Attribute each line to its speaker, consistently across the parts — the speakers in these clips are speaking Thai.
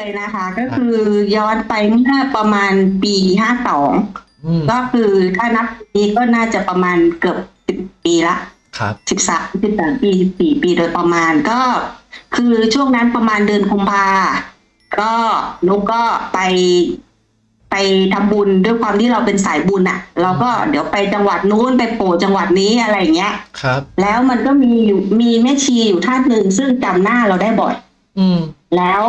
Speaker 1: เลยนะคะ ก็คือย้อนไปเมื่อประมาณปีห้าสอง
Speaker 2: อืม
Speaker 1: ก็คือถ้านับปีก็น่าจะประมาณเกือบสิบปีละ
Speaker 2: ครับ
Speaker 1: สิบสามสิบสามปีสิบสี่ปีโดยประมาณก็ คือช่วงนั้นประมาณเดือนกุมภาก็นุกก็ไปไปทำบุญด้วยความที่เราเป็นสายบุญอะ่ะ เราก็เดี๋ยวไปจังหวัดนู้นไปโผล่จังหวัดนี้อะไรอย่างเงี้ย
Speaker 2: ครับ
Speaker 1: แล้วมันก็มีอยู่มีแม่ชีอยู่ท่านหนึ่งซึ่งจำหน้าเราได้บ่อย
Speaker 2: อืม
Speaker 1: แล้ว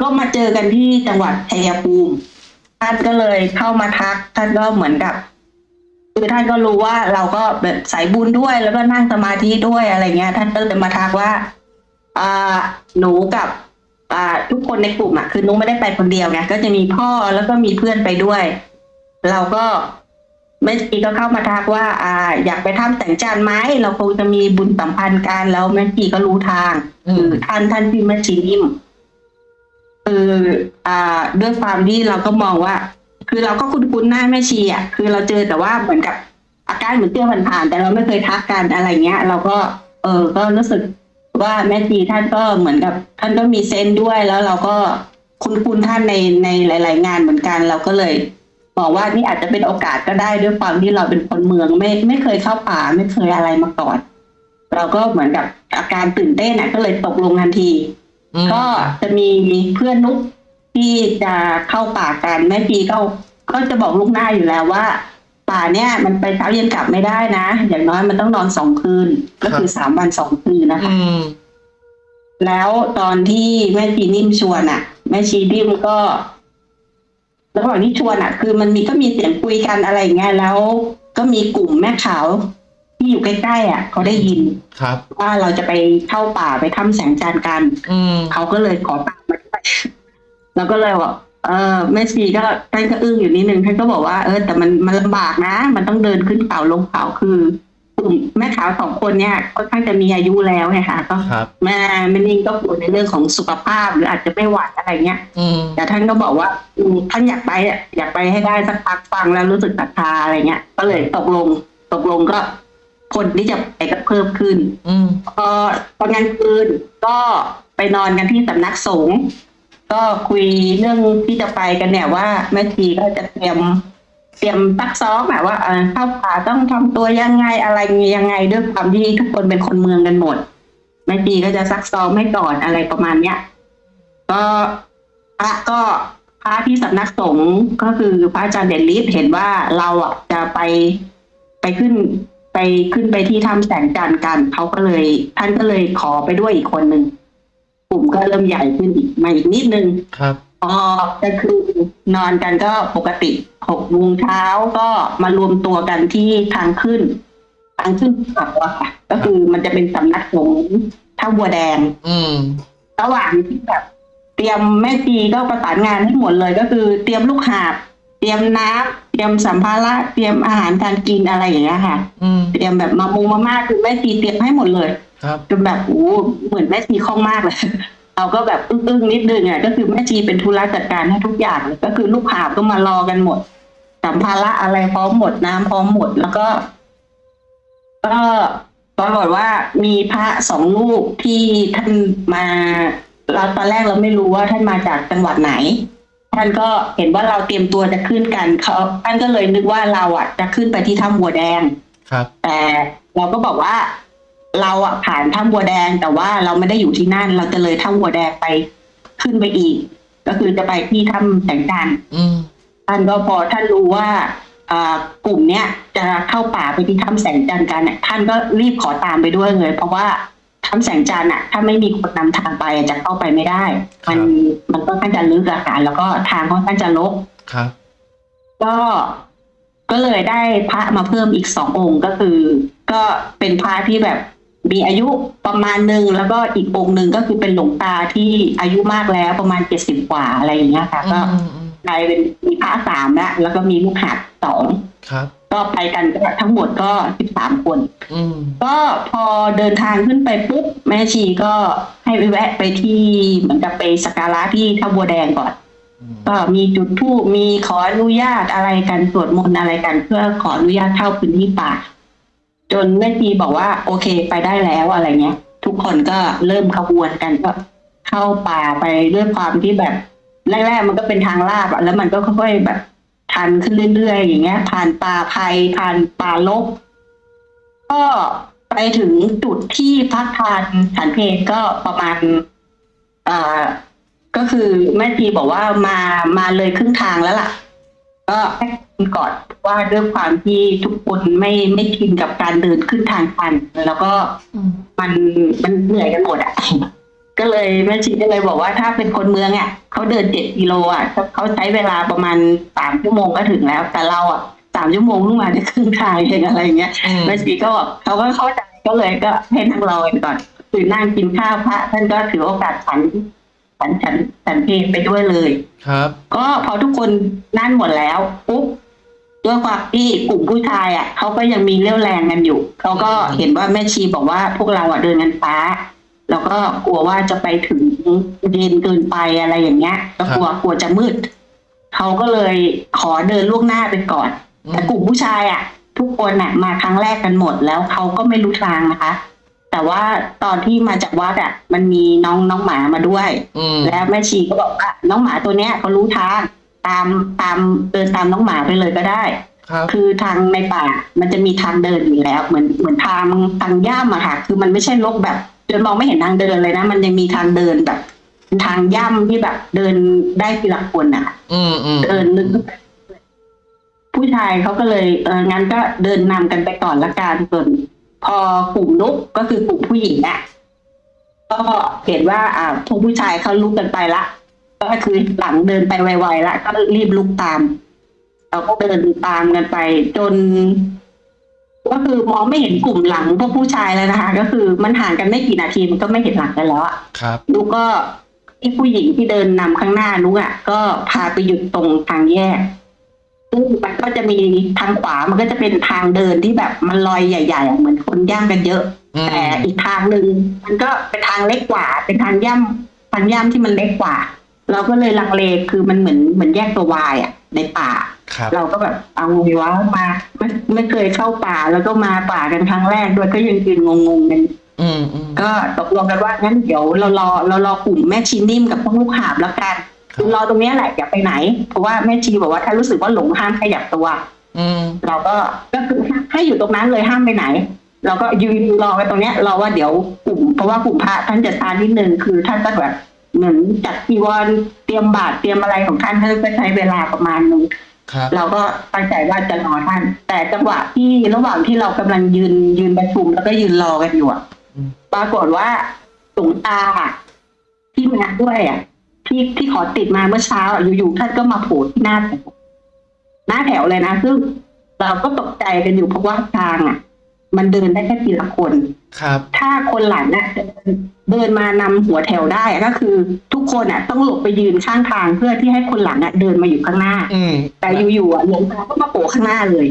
Speaker 1: ก็มาเจอกันที่จังหวัดชัยภูมิท่านก็เลยเข้ามาทัก ท่านก็เหมือนกับคือท่านก็รู้ว่าเราก็แบบสายบุญด้วยแล้วก็นั่งสมาธิด้วยอะไรเงี้ย ท่านก็เลยมาทักว่าอ่าหนูกับอ่าทุกคนในกลุ่มอะคือหนุไม่ได้ไปคนเดียวไงก็จะมีพ่อแล้วก็มีเพื่อนไปด้วย เราก็แม่ชีก็เข้ามาทักว่า อ่า อยากไปทำแต่งจานไหมเราคงจะมีบุญสัมพันธ์กันแล้วแม่ชีก็รู้ทาง
Speaker 2: อืม
Speaker 1: คือท่านท่านที่แม่ชีนิ่ม คืออ่า ด้วยความที่เราก็มองว่า คือเราก็คุ้นๆหน้าแม่ชีอะคือเราเจอแต่ว่าเหมือนกับอาการเหมือนเตี้ยผ่านๆแต่เราไม่เคยทักกันอะไรเงี้ย เราก็เออก็รู้สึกว่าแม่ชีท่านก็เหมือนกับ ท่านก็มีเซนด้วยแล้วเราก็คุ้นๆท่านในในหลาย ๆ งานเหมือนกัน เราก็เลยบอกว่านี่อาจจะเป็นโอกาสก็ได้ด้วยความที่เราเป็นคนเมืองไม่ไม่เคยเข้าป่าไม่เคยอะไรมาก่อน เราก็เหมือนกับอาการตื่นเต้นอะก็เลยตกลงทันที ก็จะมีเพื่อนนุกที่จะเข้าป่ากันแม่ปีก็ก็จะบอกลูกหน้าอยู่แล้วว่า ป่าเนี่ยมันไปเช้าเย็นกลับไม่ได้นะ อย่างน้อยมันต้องนอนสองคืน ก็คือสามวันสองคืนนะคะ
Speaker 2: อืม
Speaker 1: แล้วตอนที่แม่ชีนิ่มชวนอะ แม่ชีนิ่มก็ระหว่างที่ชวนอะ คือมันมีก็มีเสียงคุยกันอะไรอย่างเงี้ยแล้วก็มีกลุ่มแม่ขาว ที่อยู่ใกล้ๆอะเขาได้ยิน
Speaker 2: ครับ
Speaker 1: ว่าเราจะไปเข้าป่าไปถ้ำแสงจันทร์กัน
Speaker 2: อืม
Speaker 1: เขาก็เลยขอตามมาด้วยแล้วก็เลยบอกเออแม่ชีก็ท่านก็อึ้งอยู่นิดนึงท่านก็บอกว่าเออแต่มันมันลำบากนะ มันต้องเดินขึ้นเขาลงเขาคือกลุ่มแม่ขาวสองคนเนี่ยค่อนข้างจะมีอายุแล้วไงคะก็
Speaker 2: ครับ
Speaker 1: แม่แม่นิ่งก็กลัวในเรื่องของสุขภาพ หรืออาจจะไม่ไหวอะไรเงี้ย
Speaker 2: อืม
Speaker 1: แต่ท่านก็บอกว่าอืมท่านอยากไปอะอยากไปให้ได้สักพักฟังแล้วรู้สึกศรัทธาอะไรเงี้ย ก็เลยตกลงตกลงก็ คนที่จะไปก็เพิ่มขึ้น
Speaker 2: อืม
Speaker 1: พอตอนกลางคืนก็ไปนอนกันที่สำนักสงฆ์ก็คุยเรื่องที่จะไปกันเนี่ยว่าแม่ชีก็จะเตรียมเตรียมตักซ้อมแบบว่าเออเข้าป่าต้องทำตัวยังไงอะไรยังไงด้วยความที่ทุกคนเป็นคนเมืองกันหมดแม่ชีก็จะซักซ้อมให้ก่อนอะไรประมาณเนี้ยก็พระก็พระที่สำนักสงฆ์ก็คือพระอาจารย์เด่นฤทธิ์เห็นว่าเราอะจะไปไปขึ้น ไปขึ้นไปที่ถ้ำแสงจันทร์กันเขาก็เลย ท่านก็เลยขอไปด้วยอีกคนหนึ่งกลุ่มก็เริ่มใหญ่ขึ้นอีกมาอีกนิดนึง
Speaker 2: ครับ
Speaker 1: พอก็คือนอนกันก็ปกติหกโมงเช้าก็มารวมตัวกันที่ทางขึ้น ทางขึ้นเขาอะค่ะก็คือมันจะเป็นสำนักสงฆ์ท่าบัวแดง
Speaker 2: อืม
Speaker 1: ระหว่างที่แบบเตรียมแม่จีก็ประสานงานให้หมดเลยก็คือ เตรียมลูกหาบ เตรียมน้ำเตรียมสัมภาระเตรียมอาหารการกินอะไรอย่างเงี้ยค่ะ
Speaker 2: อืม
Speaker 1: เตรียมแบบมามุงมาม่าคือแม่จีเตรียมให้หมดเลย
Speaker 2: ครับ
Speaker 1: จนแบบโอ้เหมือนแม่ชีคล่องมากเลย เราก็แบบอึ้งๆนิดนึงอะก็คือแม่ชีเป็นธุระจัดการให้ทุกอย่างเลยก็คือลูกหาบก็มารอกันหมด สัมภาระอะไรพร้อมหมดน้ำพร้อมหมดแล้วก็ ก็ปรากฏว่ามีพระสองรูปที่ท่านมาเราตอนแรกเราไม่รู้ว่าท่านมาจากจังหวัดไหน ท่านก็เห็นว่าเราเตรียมตัวจะขึ้นกันเขาท่านก็เลยนึกว่าเราอะจะขึ้นไปที่ถ้ำบัวแดง
Speaker 2: ครับ
Speaker 1: แต่เราก็บอกว่า เราอะผ่านถ้ำบัวแดง แต่ว่าเราไม่ได้อยู่ที่นั่น เราจะเลยถ้ำบัวแดงไปขึ้นไปอีก ก็คือจะไปที่ถ้ำแสงจันทร์
Speaker 2: อืม
Speaker 1: ท่านก็พอท่านรู้ว่าอ่ากลุ่มเนี้ยจะเข้าป่าไปที่ถ้ำแสงจันทร์กันเนี่ยท่านก็รีบขอตามไปด้วยเลย เพราะว่า ถ้ำแสงจันทร์อะถ้าไม่มีคนนำทางไปอะจะเข้าไปไม่ได้ มันมันก็ค่อนข้างจะลึกอะค่ะแล้วก็ทางค่อนข้างจะลก
Speaker 2: ครับ
Speaker 1: ก็ก็เลยได้พระมาเพิ่มอีกสององค์ก็คือ ก็เป็นพระที่แบบมีอายุประมาณหนึ่งแล้วก็อีกองค์หนึ่งก็คือเป็นหลวงตาที่อายุมากแล้วประมาณเจ็ดสิบกว่าอะไรอย่างเงี้ยค่ะ ก็
Speaker 2: อืมอืม
Speaker 1: กลายเป็นมีพระสามแล้วแล้วก็มีลูกหัดสอง
Speaker 2: ครับ
Speaker 1: ก็ไปกันก็ทั้งหมดก็สิบสามคน
Speaker 2: อืม
Speaker 1: ก็พอเดินทางขึ้นไปปุ๊บแม่ชีก็ให้ไปแวะไปที่เหมือนกับไปสักการะที่ท่าบัวแดงก่อน
Speaker 2: อืม
Speaker 1: ก็มีจุดธูปมีขออนุญาตอะไรกันสวดมนต์อะไรกัน เพื่อขออนุญาตเข้าพื้นที่ป่า จนแม่ชีบอกว่า โอเคไปได้แล้วอะไรเงี้ย ทุกคนก็เริ่มขบวนกันก็เข้าป่าไปด้วยความที่แบบแรกๆมันก็เป็นทางลาดอะแล้วมันก็ค่อยๆแบบ ชันขึ้นเรื่อยๆอย่างเงี้ย ผ่านป่าไผ่ผ่านป่าลกก็ไปถึงจุดที่พักทานฉันเพลก็ประมาณอ่าก็คือแม่ทีบอกว่ามามาเลยครึ่งทางแล้วล่ะ ก็ให้ก่อนว่าด้วยความที่ทุกคนไม่ไม่ชินกับการเดินขึ้นทางชัน แล้วก็มันมันเหนื่อยกันหมดอะ ก็เลยแม่ชีก็เลยบอกว่าถ้าเป็นคนเมืองอะเขาเดินเจ็ดกิโลอะเขาใช้เวลาประมาณสามชั่วโมงก็ถึงแล้ว แต่เราอะสามชั่วโมงเพิ่งมาได้ครึ่งทางเองอะไรอย่างเงี้ย
Speaker 3: อืม
Speaker 1: แม่ชีก็บอกเขาก็เข้าใจก็เลยก็ให้นั่งรอกันก่อนคือนั่งกินข้าวพระท่านก็ถือโอกาสฉันฉันฉันฉันเพลไปด้วยเลย
Speaker 3: ครับ
Speaker 1: ก็พอทุกคนนั่นหมดแล้วปุ๊บด้วยความที่กลุ่มผู้ชายอะเขาก็ยังมีเรี่ยวแรงกันอยู่เขาก็เห็นว่าแม่ชีบอกว่าพวกเราอะเดินกันช้า แล้วก็กลัวว่าจะไปถึงเย็นเกินไปอะไรอย่างเงี้ยก็กลัวกลัวจะมืดเขาก็เลยขอเดินล่วงหน้าไปก่อน
Speaker 3: อืม
Speaker 1: แต่กลุ่มผู้ชายอะ ทุกคนอะ มาครั้งแรกกันหมดแล้วเขาก็ไม่รู้ทางนะคะ แต่ว่าตอนที่มาจากวัดอะ มันมีน้องน้องหมามาด้วย
Speaker 3: อืม
Speaker 1: แล้วแม่ชีก็บอกว่าน้องหมาตัวเนี้ยเขารู้ทางตามตามเดินตามน้องหมาไปเลยก็ได้
Speaker 3: ครับ
Speaker 1: คือทางในป่ามันจะมีทางเดินอยู่แล้ว เหมือนเหมือนทางทางย่ามอะค่ะ คือมันไม่ใช่ลกแบบ จนมองไม่เห็นทางเดินเลยนะ มันยังมีทางเดินแบบเป็นทางย่ำที่แบบเดินได้ทีละคนอะ
Speaker 3: อืมอืม
Speaker 1: เดินลึกผู้ชายเขาก็เลยเอองั้นก็เดินนำกันไปก่อนละกันส่วนพอกลุ่มนุกก็คือกลุ่มผู้หญิงอะก็เห็นว่า อ่าพวกผู้ชายเขาลุกกันไปละก็คือหลังเดินไปไวๆละก็รีบลุกตามเราก็เดินตามกันไป จน ก็คือมองไม่เห็นกลุ่มหลังพวกผู้ชายแล้วนะคะ ก็คือมันห่างกันไม่กี่นาทีมันก็ไม่เห็นหลังกันแล้วอะ
Speaker 3: ครับ
Speaker 1: นุกก็ที่ผู้หญิงที่เดินนำข้างหน้านุกอะ ก็พาไปหยุดตรงทางแยกซึ่งมันก็จะมีทางขวามันก็จะเป็นทางเดินที่แบบมันลอยใหญ่ๆอะเหมือนคนย่างกันเยอะ
Speaker 3: อืม
Speaker 1: แต่อีกทางหนึ่งมันก็เป็นทางเล็กกว่า เป็นทางย่ำทางย่ำที่มันเล็กกว่า เราก็เลยลังเลคือมันเหมือนเหมือนแยกตัววายอะ ในป่า
Speaker 3: ครับ
Speaker 1: เราก็แบบเอาไงวะมาไม่ไม่เคยเข้าป่าแล้วก็มาป่ากันครั้งแรกด้วยก็ยังยืนงงๆกัน
Speaker 3: อืมอืม
Speaker 1: ก็ตกลงกันว่างั้นเดี๋ยวเรารอเรารอกลุ่มแม่ชีนิ่มกับพวกลูกหาบแล้วกัน
Speaker 3: ครับ
Speaker 1: คือรอตรงเนี้ยแหละอย่าไปไหน เพราะว่าแม่ชีบอกว่าถ้ารู้สึกว่าหลงห้ามขยับตัว
Speaker 3: อืม
Speaker 1: เราก็ก็คือให้อยู่ตรงนั้นเลยห้ามไปไหน เราก็ยืนรอกันตรงเนี้ยรอว่าเดี๋ยวกลุ่มเพราะว่ากลุ่มพระท่านจะทานนิดนึงคือท่านก็แบบ เหมือนจัดจีวรเตรียมบาตรเตรียมอะไรของท่านท่านก็ใช้เวลาประมาณนึง
Speaker 3: ครับ
Speaker 1: เราก็ตั้งใจว่าจะรอท่าน แต่จังหวะที่ระหว่างที่เรากำลังยืนยืนประชุมแล้วก็ยืนรอกันอยู่อะ
Speaker 3: อืม
Speaker 1: ปรากฏว่าหลวงตาอะที่มาด้วยอะที่ที่ขอติดมาเมื่อเช้าอะอยู่ๆท่านก็มาโผล่ที่หน้าแถวหน้าแถวเลยนะซึ่งเราก็ตกใจกันอยู่เพราะว่าทางอะ มันเดินได้แค่ทีละคน
Speaker 3: ครับ
Speaker 1: ถ้าคนหลังอะเดินเดินมานำหัวแถวได้อะก็คือ ทุกคนอะ ต้องหลบไปยืนข้างทางเพื่อที่ให้คนหลังอะเดินมาอยู่ข้างหน้า
Speaker 3: อืม
Speaker 1: แต่อยู่ๆอะหลวงตาก็มาโผล่ข้างหน้าเลย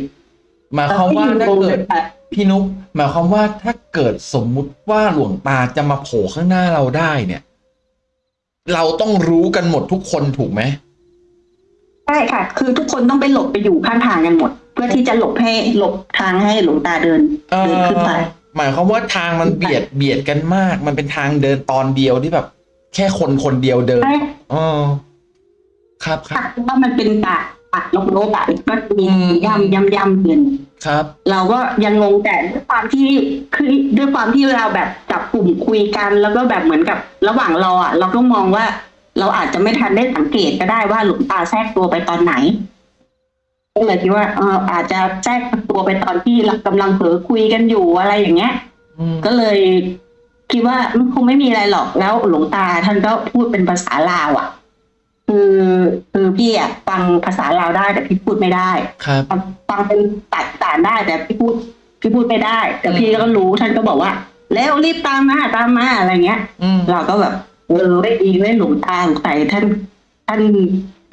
Speaker 3: หมายความว่าถ้า
Speaker 1: เราก็ยืนงง
Speaker 3: เกิ
Speaker 1: กั
Speaker 3: ด
Speaker 1: นไป
Speaker 3: พี่นุ๊กหมายความว่าถ้าเกิดสมมุติว่าหลวงตาจะมาโผล่ข้างหน้าเราได้เนี่ย เราต้องรู้กันหมดทุกคนถูกไหม
Speaker 1: ใช่ค่ะ คือทุกคนต้องไปหลบไปอยู่ข้างทางกันหมด เพื่อที่จะหลบให้หลบทางให้หลวงตาเดิน
Speaker 3: เอ
Speaker 1: เดิน
Speaker 3: อ
Speaker 1: ขึ้นไป
Speaker 3: หมายความว่าทางมันเบียดเบียดกันมาก มันเป็นทางเดินตอนเดียวที่แบบ แค่คนคนเดียวเดิน
Speaker 1: ใช่
Speaker 3: อ๋อครับครั
Speaker 1: ค่ะ
Speaker 3: บ
Speaker 1: เพราะว่ามันเป็นป่าป่าลกโลกอะก็มี
Speaker 3: อืม
Speaker 1: ย่ำย่ำย่ำเดิน
Speaker 3: ครับ
Speaker 1: เราก็ยังงงแต่ด้วยความที่คือด้วยความที่เราแบบจับกลุ่มคุยกัน แล้วก็แบบเหมือนกับระหว่างรออะ เราก็มองว่า เราอาจจะไม่ทันได้สังเกตก็ได้ว่าหลวงตาแทรกตัวไปตอนไหนก็เลยคิดว่าเอออาจจะแทรกตัวไปตอนที่เรากำลังเผลอคุยกันอยู่อะไรอย่างเงี้ย
Speaker 3: อืม
Speaker 1: ก็เลยคิดว่ามันคงไม่มีอะไรหรอกแล้วหลวงตาท่านก็พูดเป็นภาษาลาวอะ คือคือพี่อะฟังภาษาลาวได้แต่พี่พูดไม่ได้
Speaker 3: ครับ
Speaker 1: ฟังฟังเป็นตัดสารได้แต่พี่พูดพี่พูดไม่ได้ แต่
Speaker 3: อืม
Speaker 1: พี่ก็รู้ท่านก็บอกว่า แล้วรีบตามมาตามมาอะไรเงี้ย
Speaker 3: อืม
Speaker 1: เราก็แบบ เออไม่ดีไม่หลวงตาสงสัยท่านท่าน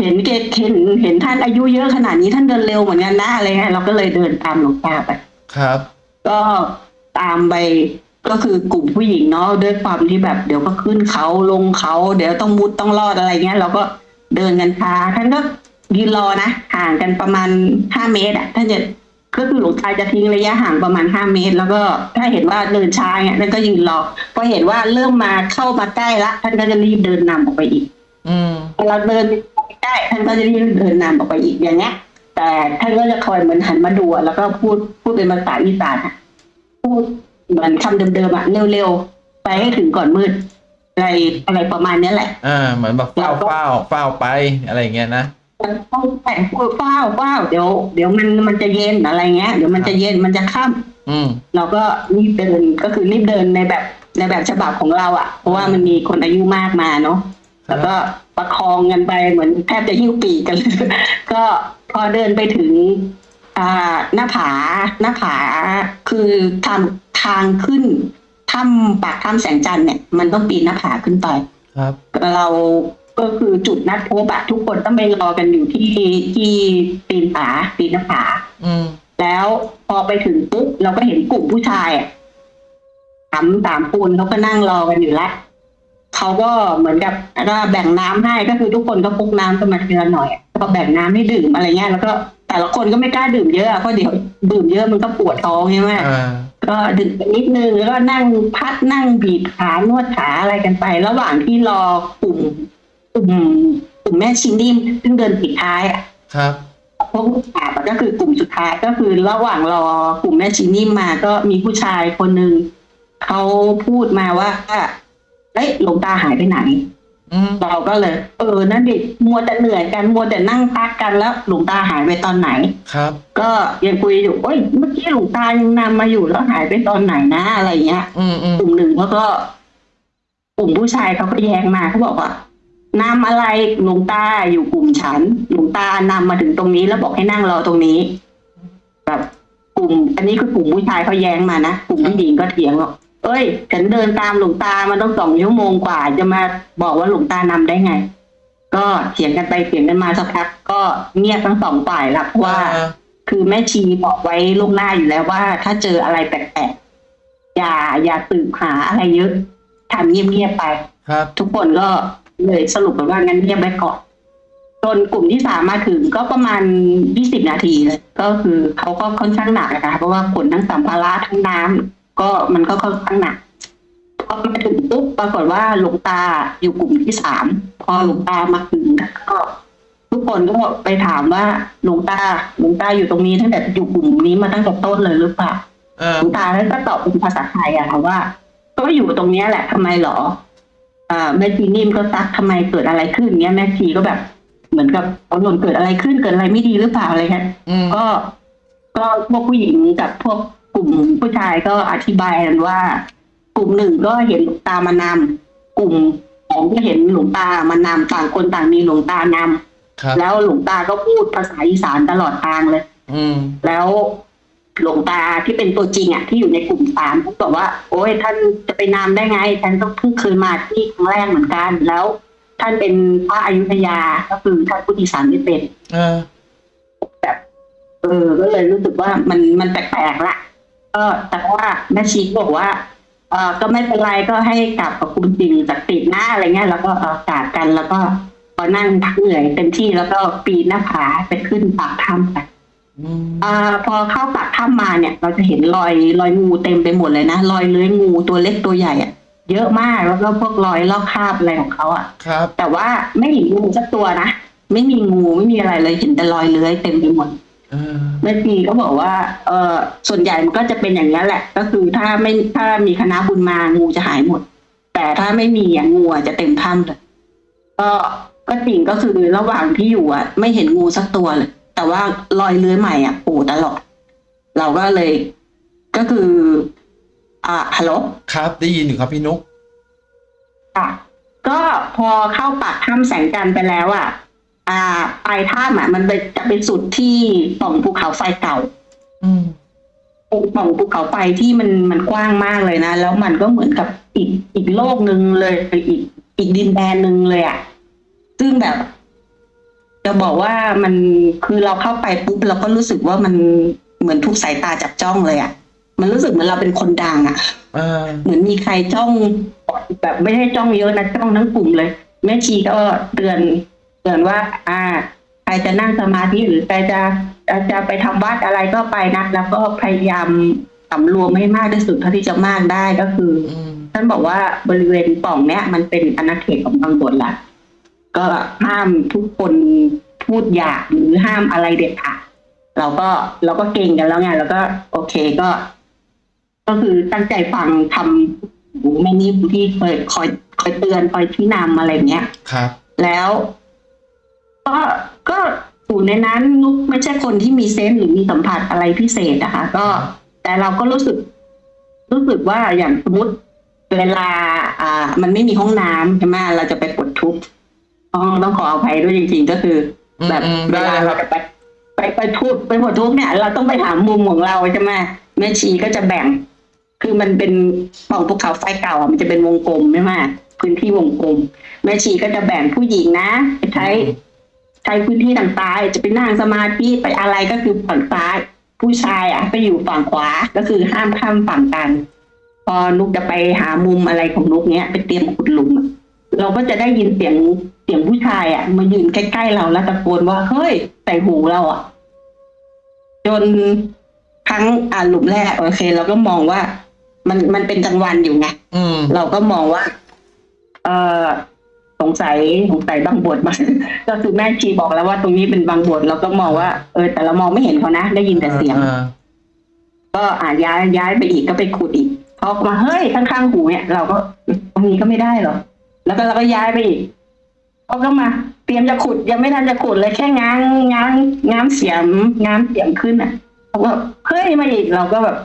Speaker 1: เห็นเกตเห็นเห็นท่านอายุเยอะขนาดนี้ท่านเดินเร็วเหมือนกันนะอะไรเงี้ยเราก็เลยเดินตามหลวงตาไป
Speaker 3: ครับ
Speaker 1: ก็ตามไปก็คือกลุ่มผู้หญิงเนาะด้วยความที่แบบเดี๋ยวก็ขึ้นเขาลงเขา เดี๋ยวต้องมุดต้องรอดอะไรเงี้ยเราก็เดินกันช้าท่านก็ยืนรอนะห่างกันประมาณห้าเมตรอะท่านจะ ก็คือหลวงตาจะทิ้งระยะห่างประมาณห้าเมตร แล้วก็ถ้าเห็นว่าเดินช้าเงี้ยท่านก็ยืนรอพอเห็นว่าเริ่มมาเข้ามาใกล้ละท่านก็จะรีบเดินนำออกไปอีก
Speaker 3: อืม
Speaker 1: เราเดินไปใกล้ท่านก็จะรีบเดินนำออกไปอีกอย่างเงี้ย แต่ท่านก็จะคอยเหมือนหันมาดูอะแล้วก็พูดพูดเป็นภาษาอีสานอะพูดเหมือนคำเดิมๆอะเร็วๆไปให้ถึงก่อนมืดอะไรอะไรประมาณเนี้ยแหละ
Speaker 3: อ่าเหมือนแบบเฝ้า
Speaker 1: เราก็
Speaker 3: เฝ้าเฝ้าไปอะไรอย่างเงี้ยนะ
Speaker 1: ต้องแต่งพูดเฝ้าเฝ้าเดี๋ยวเดี๋ยวมันมันจะเย็นอะไรเงี้ยเดี๋ยวมันจะเย็นมันจะค่ำ
Speaker 3: อืม
Speaker 1: เราก็รีบเดินก็คือรีบเดินในแบบในแบบฉบับของเราอะ่ะ เพราะว่ามันมีคนอายุมากมาเนาะแล้วก็ประคองกันไปเหมือนแทบจะหิ้วปีกกันเลยก็พอเดินไปถึงอ่าหน้าผาหน้าผาคือทางทางขึ้นถ้ำปากถ้ำแสงจันทร์เนี่ยมันต้องปีนหน้าผาขึ้นไป
Speaker 3: ครับ
Speaker 1: เรา ก็คือจุดนัดพบอะทุกคนต้องไปรอกันอยู่ที่ที่ปีนผาปีนหน้าผา
Speaker 3: อืม
Speaker 1: แล้วพอไปถึงปุ๊บเราก็เห็นกลุ่มผู้ชายอะสามสามคนเขาก็นั่งรอกันอยู่แล้วเขาก็เหมือนกับก็แบ่งน้ำให้ก็คือทุกคนก็พกน้ำกันมาทีละหน่อยอะก็แบ่งน้ำให้ดื่มอะไรเงี้ยแล้วก็แต่ละคนก็ไม่กล้าดื่มเยอะอะเพราะเดี๋ยวดื่มเยอะมันก็ปวดท้องใช่ไหม
Speaker 3: อ่า
Speaker 1: ก็ดื่มไปนิดนึงแล้วก็นั่งพัดนั่งบีบขานวดขาอะไรกันไป ระหว่างที่รอกลุ่ม กลุ่มกลุ่มแม่ชินนิ่มซึ่งเดินปิดท้ายอะ
Speaker 3: ครับ
Speaker 1: พวกผู้ชายก็คือกลุ่มสุดท้ายก็คือระหว่างรอกลุ่มแม่ชีนิ่มมาก็มีผู้ชายคนหนึ่งเขาพูดมาว่าเอ้ยหลวงตาหายไปไหน
Speaker 3: อืม
Speaker 1: เราก็เลย เออนั่นดิมัวแต่เหนื่อยกันมัวแต่นั่งพักกันแล้ว หลวงตาหายไปตอนไหน
Speaker 3: ครับ
Speaker 1: ก็ยังคุยอยู่เอ้ยเมื่อกี้หลวงตายังนำมาอยู่แล้วหายไปตอนไหนนะอะไรเงี้ย
Speaker 3: อืมอืม
Speaker 1: กลุ่มหนึ่งเขาก็ กลุ่มผู้ชายเขาก็แย้งมาเขาบอกว่า นำอะไรหลวงตาอยู่กลุ่มฉันหลวงตานำมาถึงตรงนี้แล้วบอกให้นั่งรอตรงนี้ แบบกลุ่ม อันนี้คือกลุ่มผู้ชายเขาแย้งมานะกลุ่มผู้หญิงก็เถียงบอกเอ้ย ฉันเดินตามหลวงตามันต้องสองชั่วโมงกว่า จะมาบอกว่าหลวงตานำได้ไง ก็เถียงกันไปเถียงกันมาสักพักก็เงียบทั้งสองฝ่ายละเพราะว่า
Speaker 3: อ่า
Speaker 1: คือแม่ชีบอกไว้ล่วงหน้าอยู่แล้วว่า ถ้าเจออะไรแปลกๆอย่าอย่าสืบหาอะไรเยอะทำเงียบๆไป
Speaker 3: ครับ
Speaker 1: ทุกคนก็ เลยสรุปกันว่างั้นเงียบไว้ก่อนจนกลุ่มที่สามมาถึงก็ประมาณยี่สิบนาทีเลยก็คือเขาก็ค่อนข้างหนักนะคะเพราะว่าขนทั้งสัมภาระทั้งน้ำก็มันก็ค่อนข้างหนักพอมาถึงปุ๊บปรากฏว่าหลวงตาอยู่กลุ่มที่สามพอหลวงตามาถึงก็ทุกคนก็ไปถามว่าหลวงตาหลวงตาอยู่ตรงนี้ตั้งแต่อยู่กลุ่มนี้มาตั้งแต่ต้นเลยหรือเปล่า
Speaker 3: อ่า
Speaker 1: หลวงตาท่านก็ตอบเป็นภาษาไทยอะค่ะว่า ก็อยู่ตรงเนี้ยแหละทำไมหรออ่า แม่ชีนิ่มก็ซักทำไมเกิดอะไรขึ้นเนี้ยแม่ชีก็แบบ เหมือนกับเอาหล่นเกิดอะไรขึ้นเกิดอะไรไม่ดีหรือเปล่าอะไรเงี้ย
Speaker 3: อืม
Speaker 1: ก็ก็พวกผู้หญิงกับพวกกลุ่มผู้ชายก็อธิบายกันว่า กลุ่มหนึ่งก็เห็นหลวงตามานำกลุ่มสองก็เห็นหลวงตามานำต่างคนต่างมีหลวงตานำ
Speaker 3: ครับ
Speaker 1: แล้วหลวงตาก็พูดภาษาอีสานตลอดทางเลย
Speaker 3: อืม
Speaker 1: แล้ว หลวงตาที่เป็นตัวจริงอะที่อยู่ในกลุ่มสามเขาบอกว่า โอ้ยท่านจะไปนำได้ไงท่านต้องเพิ่งเคยมาที่ครั้งแรกเหมือนกัน แล้ว ท่านเป็นพระอยุธยาก็คือท่านผู้อีสานไม่เป็น
Speaker 3: อ่า
Speaker 1: เออก็เลยรู้สึกว่ามันมันแปลกๆละก็แต่ว่าแม่ชีก็บอกว่าเออก็ไม่เป็นไรก็ให้กลับกับคุณจริงจากติดหน้าอะไรเงี้ยแล้วก็เออกราบกันแล้วก็พอนั่งพักเหนื่อยเต็มที่แล้วก็ปีนหน้าผาไปขึ้นปากถ้ำไป
Speaker 3: อืม
Speaker 1: อ่าพอเข้าปากถ้ำมาเนี่ย เราจะเห็นรอยรอยงูเต็มไปหมดเลยนะรอยเลื้อยงูตัวเล็กตัวใหญ่อะเยอะมากแล้วก็พวกรอยลอกคราบอะไรของเขาอะ
Speaker 3: ครับ
Speaker 1: แต่ว่าไม่เห็นงูสักตัวนะไม่มีงูไม่มีอะไรเลยเห็นแต่รอยเลื้อยเต็มไปหมด
Speaker 3: อ่า
Speaker 1: แม่ชีก็บอกว่า เออส่วนใหญ่มันก็จะเป็นอย่างนี้ยแหละ ก็คือถ้าไม่ถ้ามีคณะบุญมางูจะหายหมด แต่ถ้าไม่มีอะงูอะจะเต็มถ้ำเลยก็ก็จริงก็คือระหว่างที่อยู่อะ ไม่เห็นงูสักตัวเลย แต่ว่ารอยเลื้อยใหม่อะโผล่ตลอดเราก็เลย ก็คือ อ่าฮัลโหล
Speaker 3: ครับ ได้ยินอยู่ครับพี่นุก
Speaker 1: ค่ะก็พอเข้าปากถ้ำแสงจันทร์ไปแล้วอะ อ่าปลายถ้ำอะมันไปจะไปสุดที่ปล่องภูเขาไฟเก่า
Speaker 3: อืม
Speaker 1: ปล่องภูเขาไฟที่มันมันกว้างมากเลยนะ แล้วมันก็เหมือนกับอีกอีกโลกหนึ่งเลยอีกอีกดินแดนหนึ่งเลยอะ่ะ ซึ่งแบบ จะบอกว่ามันคือเราเข้าไปปุ๊บเราก็รู้สึกว่ามันเหมือนทุกสายตาจับจ้องเลยอะ่ะ มันรู้สึกเหมือนเราเป็นคนดังอะ่ะ
Speaker 3: อ่า
Speaker 1: เหมือนมีใครจ้องแบบไม่ได้จ้องเยอะนะจ้องทั้งกลุ่มเลย แม่ชีก็เตือนเตือนว่า อ่าใครจะนั่งสมาธิหรือใครจะจะจะไปทำวัดอะไรก็ไปนะแล้วก็พยายามสำรวมให้มากที่สุดเท่าที่จะมากได้ก็คือ
Speaker 3: อืม
Speaker 1: ท่านบอกว่าบริเวณปล่องเนี้ยมันเป็นอาณาเขตของบางบทละ ก็ห้ามทุกคนพูดหยาบหรือห้ามอะไรเด็ดขาดเราก็เราก็เก่งกันแล้วไงแล้วก็ โอเคก็ ก็คือตั้งใจฟังทำหูแม่นิ่มที่เคยคอยคอยเตือนคอยชี้นำอะไรเงี้ย
Speaker 3: ครับ
Speaker 1: แล้ว ก็ก็อยู่ในนั้นนุกไม่ใช่คนที่มีเซนส์หรือมีสัมผัสอะไรพิเศษนะคะ ก็ แต่เราก็รู้สึก รู้สึกว่าอย่างสมมติเวลา อ่า มันไม่มีห้องน้ำใช่ไหมเราจะไปปลดทุกข์ ต้องต้องขออภัยด้วยจริง ๆ ก็คือ
Speaker 3: อืม
Speaker 1: แบบ
Speaker 3: อืม
Speaker 1: เว
Speaker 3: ได้
Speaker 1: ลา
Speaker 3: เลยค
Speaker 1: เรา
Speaker 3: รับ
Speaker 1: จะไปไปไปทุบไปปลดทุกข์เนี่ย เราต้องไปหามุมของเราใช่ไหมแม่ชีก็จะแบ่ง คือมันเป็นปล่องภูเขาไฟเก่าอะมันจะเป็นวงกลมใช่ไหมพื้นที่วงกลม แม่ชีก็จะแบ่งผู้หญิงนะไปใช้ใช้พื้นที่ต่างๆจะไปนั่งสมาธิไปอะไรก็คือฝั่งซ้าย ผู้ชายอะไปอยู่ฝั่งขวาก็คือห้ามข้ามฝั่งกัน พอนุกจะไปหามุมอะไรของนุกเนี้ยไปเตรียมขุดหลุมอะ เราก็จะได้ยินเสียงเสียงผู้ชายอะ มายืนใกล้ๆเราแล้วตะโกนว่าเฮ้ยใส่หูเราอะ จนครั้งอ่าหลุมแรกโอเค เราก็มองว่า มันมันเป็นกลางวันอยู่ไง
Speaker 3: อืม
Speaker 1: เราก็มองว่า เออสงสัยสงสัยบางบทมาก็คือแม่ชีบอกแล้วว่าตรงนี้เป็นบางบทเราก็มองว่าเออ แต่เรามองไม่เห็นเขานะได้ยินแต่เสียง
Speaker 3: อ่า
Speaker 1: ก็อ่าย้ายย้ายไปอีกก็ไปขุดอีกพอมาเฮ้ยข้างๆหูเนี่ย เราก็ตรงนี้ก็ไม่ได้หรอ แล้วก็เราก็ย้ายไปอีกเขาก็มา เตรียมจะขุด ยังไม่ทันจะขุดเลยแค่ง้างง้างง้างเสียมง้างเสียมขึ้นอะเขาก็เฮ้ยมาอีกเราก็แบบ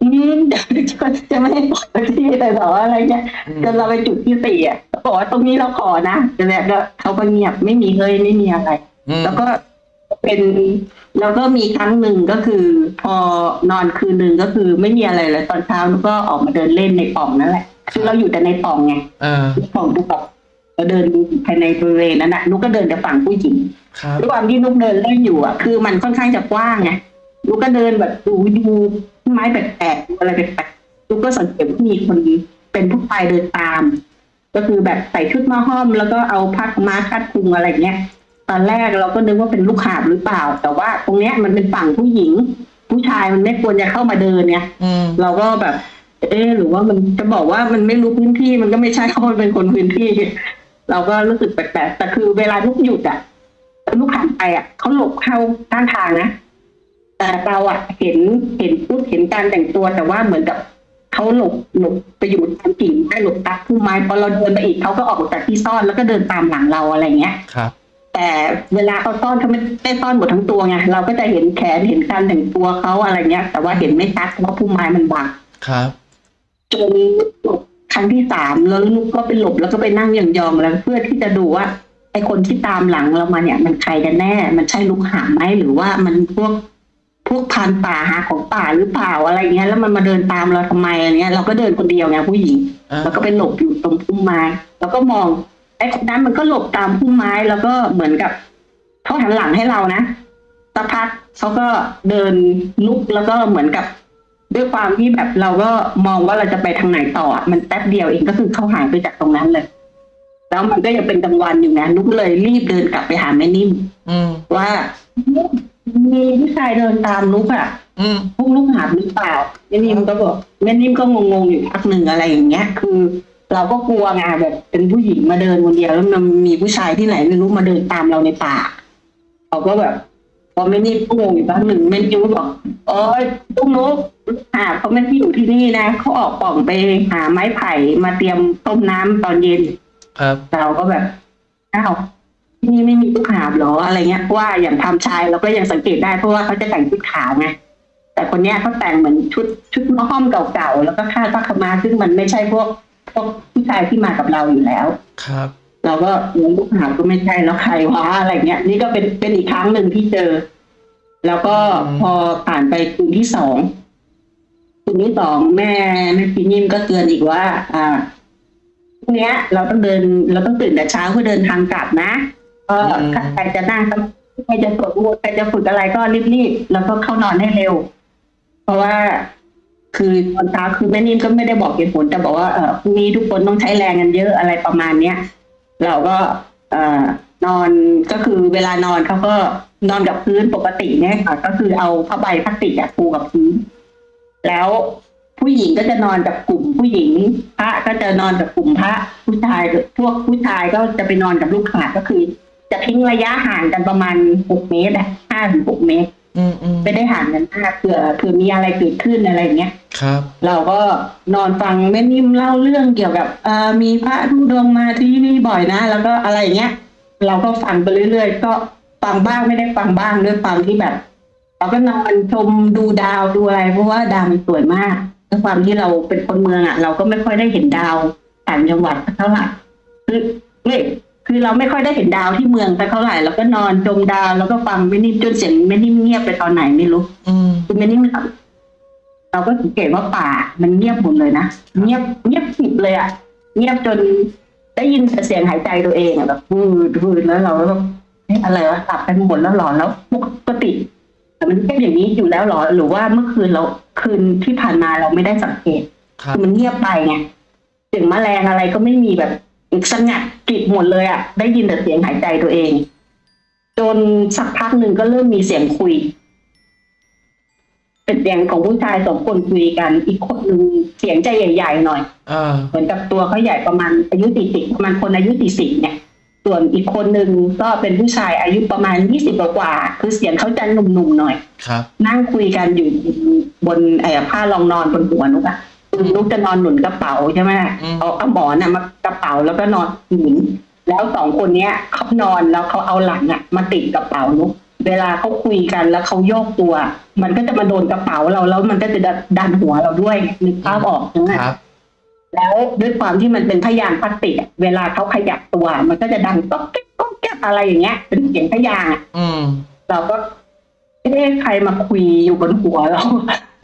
Speaker 1: อืมเดี๋ยวจะจะไม่ให้ปล่อยที่แต่ต่ออะไรเงี้ย
Speaker 3: อืม
Speaker 1: จนเราไปจุดที่สี่อะเขาบอกว่าตรงนี้เราขอนะแต่แล้วก็เขาก็เงียบไม่มีเฮ้ยไม่มีอะไร
Speaker 3: อืม
Speaker 1: แล้วก็เป็นแล้วก็มีครั้งหนึ่งก็คือ พอนอนคืนหนึ่งก็คือไม่มีอะไรเลยตอนเช้านุกก็ออกมาเดินเล่นในปล่องนั่นแหละ คือเราอยู่แต่ในปล่องไง
Speaker 3: อ่า
Speaker 1: ในปล่องนุกแบบเราเดินภายในบริเวณนั้นนะนุกก็เดินแต่ฝั่งผู้หญิง
Speaker 3: ครับ
Speaker 1: ด้วยความที่นุกเดินเล่นอยู่อะ คือมันค่อนข้างจะกว้างไงนุกก็เดินแบบดูดูต้นไม้แปลกๆอะไรแปลกๆนุกก็สังเกตว่ามีคนเป็นผู้ชายเดินตาม ก็คือแบบใส่ชุดมาห้อม แล้วก็เอาผ้าขาวม้าคาดคลุงอะไรเงี้ยตอนแรกเราก็นึกว่าเป็นลูกหาบหรือเปล่า แต่ว่าตรงเนี้ยมันเป็นฝั่งผู้หญิง ผู้ชายมันไม่ควรจะเข้ามาเดินเนี่ย
Speaker 3: อืม
Speaker 1: เราก็แบบ เออหรือว่ามันจะบอกว่ามันไม่รู้พื้นที่มันก็ไม่ใช่เพราะมันเป็นคนพื้นที่ เราก็รู้สึกแปลกๆแต่คือเวลาลูกหยุดอะแล้วลูกหันไปอะเขาหลบเข้าข้างทางนะแต่เราอะเห็นเห็นปุ๊บเห็นการแต่งตัวแต่ว่าเหมือนกับเขาหลบหลบไปอยู่ตามกิ่งได้หลบตักพุ่มไม้พอเราเดินไปอีกเขาก็ออกจากที่ซ่อนแล้วก็เดินตามหลังเราอะไรเงี้ย
Speaker 3: ครับ
Speaker 1: แต่เวลาเขาซ่อนเขาไม่ได้ซ่อนหมดทั้งตัวไงเราก็จะเห็นแขนเห็นการแต่งตัวเขาอะไรเงี้ย แต่ว่าเห็นไม่ชัดเพราะว่าพุ่มไม้มันบัง
Speaker 3: ครับ
Speaker 1: จนครั้งที่สามแล้วลูกก็ไปหลบแล้วก็ไปนั่งยองๆแล้ว เพื่อที่จะดูว่าไอ้คนที่ตามหลังเรามาเนี่ย มันใครกันแน่ มันใช่ลูกหาไหมหรือว่ามันพวกพวกพันป่าหาของป่าหรือเปล่าอะไรเงี้ย แล้วมันมาเดินตามเราทำไมอะไรเงี้ย เราก็เดินคนเดียวไงผู้หญิง
Speaker 3: อ่า
Speaker 1: แล้วก็ไปหลบอยู่ตรงพุ่มไม้แล้วก็มองไอ้คนนั้นมันก็หลบตามพุ่มไม้แล้วก็เหมือนกับเขาหันหลังให้เรานะสักพักเขาก็เดินลุกแล้วก็เหมือนกับ ด้วยความที่แบบเราก็มองว่าเราจะไปทางไหนต่ออะมันแป๊บเดียวเองก็คือเขาหายไปจากตรงนั้นเลย แล้วมันก็ยังเป็นกลางวันอยู่นะนุกเลยรีบเดินกลับไปหาแม่นิ่ม
Speaker 3: อืม
Speaker 1: ว่ามีผู้ชายเดินตามนุกอะ
Speaker 3: อืม
Speaker 1: พวกลูกหาบหรือเปล่าแม่นิ่มก็บอกแม่นิ่มก็งงๆอยู่พักหนึ่งอะไรอย่างเงี้ย คือ เราก็กลัวไงแบบเป็นผู้หญิงมาเดินคนเดียวแล้วมันมีผู้ชายที่ไหนไม่รู้มาเดินตามเราในป่าเขาก็แบบ พอแม่นิ่มก็งงอยู่พักหนึ่งแม่นิ่มก็บอกโอ้ยพวกนุกหาบเขาไม่ได้อยู่ที่นี่นะเขาออกป่องไปหาไม้ไผ่มาเตรียมต้มน้ำตอนเย็น
Speaker 3: ครับ
Speaker 1: เราก็แบบอ้าวที่นี่ไม่มีลูกหาบเหรออะไรเงี้ยเพราะว่าอย่างทำชายเราก็ยังสังเกตได้เพราะว่าเขาจะแต่งชุดขาวไงแต่คนเนี้ยเขาแต่งเหมือนชุดชุดมะห้อมเก่าๆแล้วก็คาดผ้าขาวมาซึ่งมันไม่ใช่พวกพวกผู้ชายที่มากับเราอยู่แล้ว
Speaker 3: ครับ
Speaker 1: เราก็เงินลูกหาบก็ไม่ใช่แล้วใครวะอะไรเงี้ย นี่ก็เป็นเป็นอีกครั้งหนึ่งที่เจอ แล้วก็
Speaker 3: อืม
Speaker 1: พอผ่านไปคืนที่สองคืนที่สองแม่แม่พี่นิ่มก็เตือนอีกว่า อ่าพรุ่งเนี้ยเราต้องเดิน เราต้องตื่นแต่เช้าเพื่อเดินทางกลับนะก็ถ้าใครจะนั่งใครจะสวดมนต์ใครจะฝึกอะไรก็รีบๆแล้วก็เข้านอนให้เร็ว เพราะว่าคือตอนเช้าคือแม่นิ่มก็ไม่ได้บอกเหตุผลแต่บอกว่าเออพรุ่งนี้ทุกคนต้องใช้แรงกันเยอะอะไรประมาณเนี้ย เราก็นอนก็คือเวลานอนเขาก็นอนกับพื้นปกติเนี่ยค่ะ ก็คือเอาผ้าใบพลาสติกอะปูกับพื้น แล้วผู้หญิงก็จะนอนกับกลุ่มผู้หญิง พระก็จะนอนกับกลุ่มพระผู้ชายพวกผู้ชายก็จะไปนอนกับลูกหาก็คือ จะทิ้งระยะห่างกันประมาณหกเมตรอะห้าถึงหกเมตร
Speaker 3: อืมอืม
Speaker 1: ไม่ได้ห่างกันมากเผื่อเผื่อมีอะไรเกิดขึ้นอะไรอย่างเงี้ย
Speaker 3: ครับ
Speaker 1: เราก็นอนฟังแม่นิ่มเล่าเรื่องเกี่ยวกับเอ่อมีพระธุดงค์มาที่นี่บ่อยนะ แล้วก็อะไรอย่างเงี้ย เราก็ฟังไปเรื่อยๆ ก็ฟังบ้างไม่ได้ฟังบ้างด้วยความที่แบบ เราก็นอนชมดูดาวดูอะไร เพราะว่าดาวมันสวยมากด้วยความที่เราเป็นคนเมืองอะ เราก็ไม่ค่อยได้เห็นดาวต่างจังหวัดสักเท่าไหร่คือเฮ้ย คือเราไม่ค่อยได้เห็นดาวที่เมืองสักเท่าไหร่เราก็นอนชมดาวแล้วก็ฟังแม่นิ่มจนเสียงแม่นิ่มเงียบไปตอนไหนไม่รู้
Speaker 3: อืม
Speaker 1: คือแม่นิ่มเราก็สังเกตว่าป่ามันเงียบหมดเลยนะเงียบเงียบกริบเลยอะ เงียบจนได้ยินแต่เสียงหายใจตัวเองอะแบบวืดวืดแล้วเราก็แบบเอ๊ะอะไรวะหลับกันหมดแล้วหรอแล้วปกติแต่มันเป็นอย่างนี้อยู่แล้วหรอ หรือว่าเมื่อคืนเราคืนที่ผ่านมาเราไม่ได้สังเกต
Speaker 3: ครับ
Speaker 1: คือมันเงียบไปไงเสียงแมลงอะไรก็ไม่มีแบบ สงัดกริบหมดเลยอะ่ะ ได้ยินแต่เสียงหายใจตัวเอง จนสักพักหนึ่งก็เริ่มมีเสียงคุย เป็นเสียงของผู้ชายสองคนคุยกัน อีกคนหนึ่งเสียงใจใหญ่ๆหน่อย
Speaker 3: อ
Speaker 1: เหมือนกับตัวเขาใหญ่ประมาณอายุสี่สิบประมาณคนอายุสี่สิบเนี่ย ส่วนอีกคนหนึ่งก็เป็นผู้ชายอายุประมาณยี่สิบกว่าคือเสียงเขาจะหนุ่มๆหน่อย
Speaker 3: ครับ
Speaker 1: นั่งคุยกันอยู่บนไอ้ผ้ารองนอนบนหัวนุกอะ คือนุกจะนอนหนุนกระเป๋าใช่ไหม
Speaker 3: อืม
Speaker 1: เอาเอาหมอนอะมากระเป๋าแล้วก็นอนหนุน แล้วสองคนเนี้ยเขานอนแล้วเขาเอาหลังอะมาติดกระเป๋านุกเวลาเขาคุยกันแล้วเขาโยกตัว มันก็จะมาโดนกระเป๋าเราแล้วมันก็จะดันหัวเราด้วยนึกภาพออกใช่ไหม
Speaker 3: ครับ
Speaker 1: แล้วด้วยความที่มันเป็นพยางค์พลาสติกอะเวลาเขาขยับตัว มันก็จะดังก๊อกแก๊กก๊อกแก๊กอะไรอย่างเงี้ย เป็นเสียงพยางค์อะ
Speaker 3: อืม
Speaker 1: เราก็เอ๊ะใครมาคุยอยู่บนหัวเรา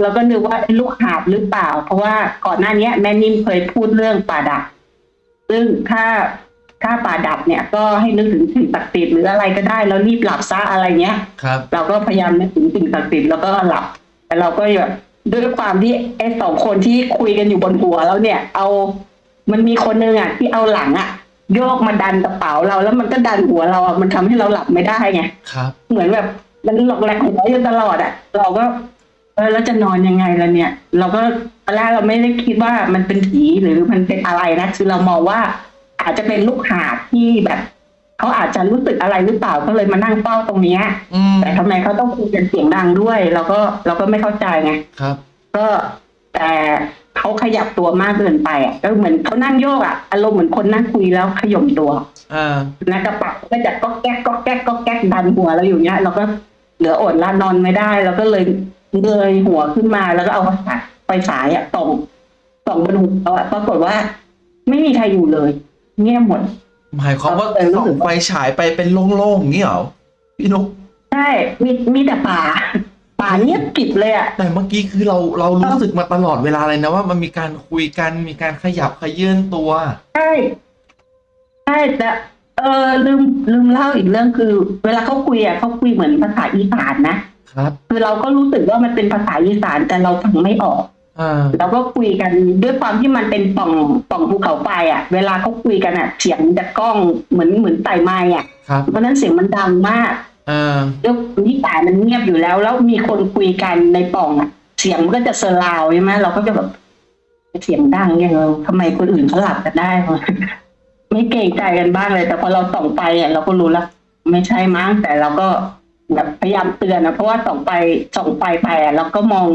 Speaker 1: เราก็นึกว่าไอ้ลูกหาบหรือเปล่า เพราะว่าก่อนหน้าเนี้ยแม่นิ่มเคยพูดเรื่องป่าดับซึ่งถ้าถ้าป่าดับเนี่ย ก็ให้นึกถึงสิ่งศักดิ์สิทธิ์หรืออะไรก็ได้แล้วรีบหลับซะอะไรเงี้ย
Speaker 3: ครับ
Speaker 1: เราก็พยายามนึกถึงสิ่งศักดิ์สิทธิ์แล้วก็หลับ แต่เราก็แบบด้วยความที่ไอ้สองคนที่คุยกันอยู่บนหัวแล้วเนี่ย เอามันมีคนนึงอะที่เอาหลังอะโยกมาดันกระเป๋าเราแล้วมันก็ดันหัวเราอะมันทำให้เราหลับไม่ได้ไง
Speaker 3: ครับ
Speaker 1: เหมือนแบบมันหลอกแหลกหัวอยู่ตลอดอะ เราก็ เออแล้วจะนอนยังไงล่ะเนี่ย เราก็ตอนแรกเราไม่ได้คิดว่ามันเป็นผีหรือมันเป็นอะไรนะคือเรามองว่า อาจจะเป็นลูกหาบที่แบบเขาอาจจะรู้สึกอะไรหรือเปล่าก็เลยมานั่งเฝ้าตรงเนี้ย
Speaker 3: อืม
Speaker 1: แต่ทำไมเขาต้องคุยกันเสียงดังด้วย เราก็เราก็ไม่เข้าใจไง
Speaker 3: ครับ
Speaker 1: ก็แต่เขาขยับตัวมากเกินไปอะก็เหมือนเขานั่งโยกอะอารมณ์เหมือนคนนั่งคุยแล้วขย่มตัว
Speaker 3: อ่า
Speaker 1: นะกระเป๋าก็จะก็แก๊กก็แก๊กก็แก๊กดันหัวเราอยู่เนี้ยเราก็เหลืออดละนอนไม่ได้เราก็เลย เงยหัวขึ้นมาแล้วก็เอาไฟฉายอะส่องส่องบนหัวเราอะปรากฏว่า ไม่มีใครอยู่เลย เงียบหมด
Speaker 3: หมายความว่า
Speaker 1: เออรู้
Speaker 3: ส่อ
Speaker 1: สึ
Speaker 3: ง
Speaker 1: กว่า
Speaker 3: ไฟฉายไปเป็นโล่งๆอย่างนี้เหรอพี่นุ๊ก
Speaker 1: ใช่มีมีแต่ป่าป่าเงียบกริบเลยอะ
Speaker 3: แต่เมื่อกี้คือเราเรารู้สึกมาตลอดเวลาเลยนะว่ามันมีการคุยกันมีการขยับขยื่นตัว
Speaker 1: ใช่ใช่แต่เออลืมลืมเล่าอีกเรื่องคือ เวลาเขาคุยอะเขาคุยเหมือนภาษาอีสานนะ ครับ คือเราก็รู้สึกว่ามันเป็นภาษาอีสานแต่เราฟังไม่ออก
Speaker 3: อ่า
Speaker 1: เราก็คุยกันด้วยความที่มันเป็นปล่องปล่องภูเขาไฟอะ เวลาเขาคุยกันอะเสียงจะกล้องเหมือนเหมือนไต่ไม้อะ
Speaker 3: ครับ
Speaker 1: เพราะฉะนั้นเสียงมันดังมาก
Speaker 3: อ่า
Speaker 1: ด้วยความที่ป่ามันเงียบอยู่แล้ว แล้วมีคนคุยกันในปล่องอะ เสียงมันก็จะเซอร์ราวใช่ไหมเราก็จะแบบเสียงดังยังไงทำไมคนอื่นเขาหลับกันได้วะไม่เกรงใจกันบ้างเลย แต่พอเราส่องไปอะเราก็รู้แล้วไม่ใช่มั้งแต่เราก็ แบบพยายามเตือนนะเพราะว่าส่องไปส่องไปไปอะเราก็มอง